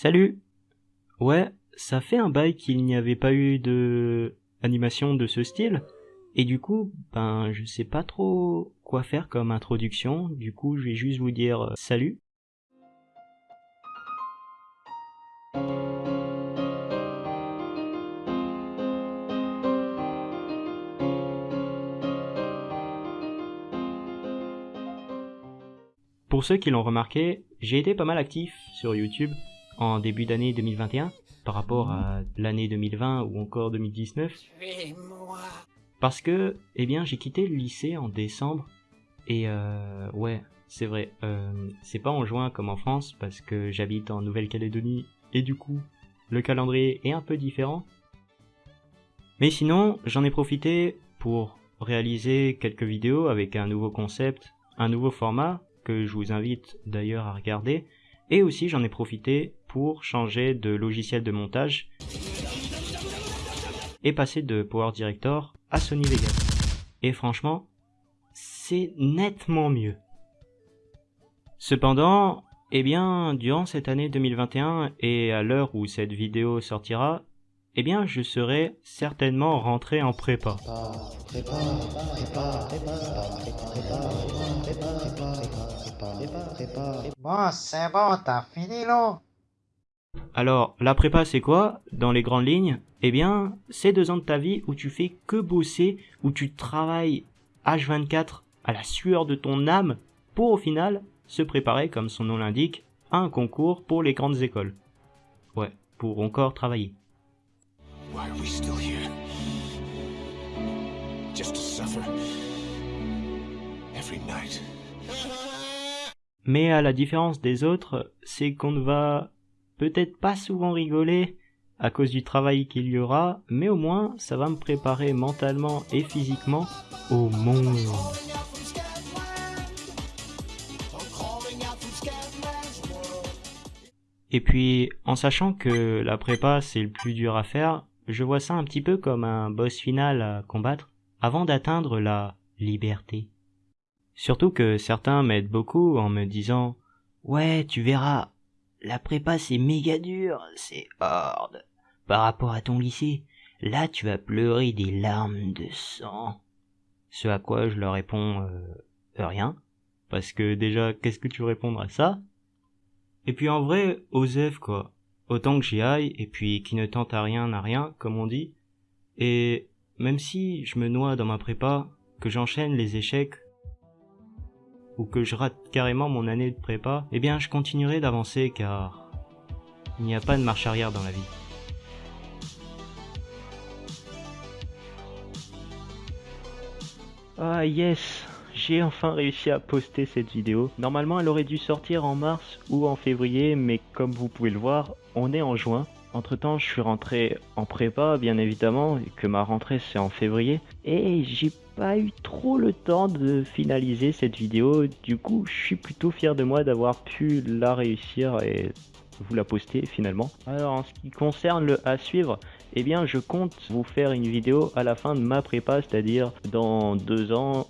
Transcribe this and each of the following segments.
Salut. Ouais, ça fait un bail qu'il n'y avait pas eu de animation de ce style, et du coup, ben je sais pas trop quoi faire comme introduction, du coup je vais juste vous dire euh, salut. Pour ceux qui l'ont remarqué, j'ai été pas mal actif sur YouTube en début d'année 2021 par rapport à l'année 2020 ou encore 2019. Parce que, eh bien, j'ai quitté le lycée en décembre et euh, ouais, c'est vrai, euh, c'est pas en juin comme en France parce que j'habite en Nouvelle-Calédonie et du coup, le calendrier est un peu différent. Mais sinon, j'en ai profité pour réaliser quelques vidéos avec un nouveau concept, un nouveau format que je vous invite d'ailleurs à regarder. Et aussi j'en ai profité pour changer de logiciel de montage et passer de Power Director à Sony Vegas. Et franchement, c'est nettement mieux. Cependant, eh bien, durant cette année 2021 et à l'heure où cette vidéo sortira, eh bien, je serai certainement rentré en prépa. Bon, c'est bon, t'as fini là Alors, la prépa c'est quoi? Dans les grandes lignes, eh bien, c'est deux ans de ta vie où tu fais que bosser, où tu travailles H24 à la sueur de ton âme pour au final se préparer, comme son nom l'indique, à un concours pour les grandes écoles. Ouais, pour encore travailler. Why are we still here? Just to suffer every night. Mais à la différence des autres, c'est qu'on ne va peut-être pas souvent rigoler à cause du travail qu'il y aura, mais au moins ça va me préparer mentalement et physiquement au monde. Et puis, en sachant que la prépa c'est le plus dur à faire, je vois ça un petit peu comme un boss final à combattre avant d'atteindre la liberté. Surtout que certains m'aident beaucoup en me disant Ouais, tu verras, la prépa c'est méga dur, c'est horde. Par rapport à ton lycée, là tu vas pleurer des larmes de sang. Ce à quoi je leur réponds euh, rien. Parce que déjà, qu'est-ce que tu répondre à ça? Et puis en vrai, Osef quoi. Autant que j'y aille, et puis qui ne tente à rien n'a rien, comme on dit. Et même si je me noie dans ma prépa, que j'enchaîne les échecs, ou que je rate carrément mon année de prépa, eh bien je continuerai d'avancer car il n'y a pas de marche arrière dans la vie. Ah yes, j'ai enfin réussi à poster cette vidéo. Normalement elle aurait dû sortir en mars ou en février, mais comme vous pouvez le voir, on est en juin. Entre temps, je suis rentré en prépa, bien évidemment, et que ma rentrée c'est en février. Et j'ai pas eu trop le temps de finaliser cette vidéo. Du coup, je suis plutôt fier de moi d'avoir pu la réussir et vous la poster finalement. Alors, en ce qui concerne le à suivre, eh bien, je compte vous faire une vidéo à la fin de ma prépa, c'est-à-dire dans deux ans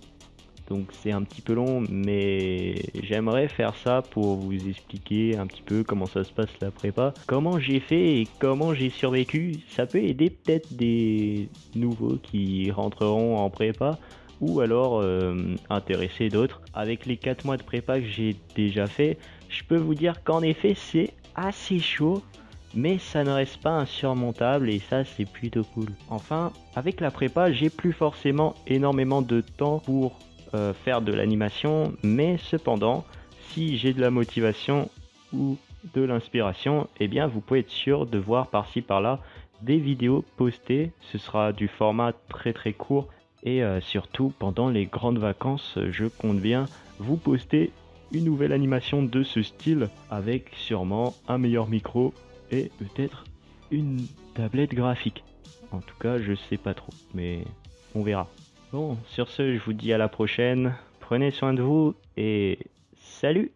donc c'est un petit peu long, mais j'aimerais faire ça pour vous expliquer un petit peu comment ça se passe la prépa, comment j'ai fait et comment j'ai survécu. Ça peut aider peut-être des nouveaux qui rentreront en prépa ou alors euh, intéresser d'autres. Avec les 4 mois de prépa que j'ai déjà fait, je peux vous dire qu'en effet c'est assez chaud mais ça ne reste pas insurmontable et ça c'est plutôt cool. Enfin, avec la prépa, j'ai plus forcément énormément de temps pour euh, faire de l'animation, mais cependant, si j'ai de la motivation ou de l'inspiration, eh bien vous pouvez être sûr de voir par-ci par-là des vidéos postées. Ce sera du format très très court et euh, surtout pendant les grandes vacances, je compte bien vous poster une nouvelle animation de ce style avec sûrement un meilleur micro et peut-être une tablette graphique. En tout cas, je sais pas trop, mais on verra. Bon, sur ce, je vous dis à la prochaine. Prenez soin de vous et salut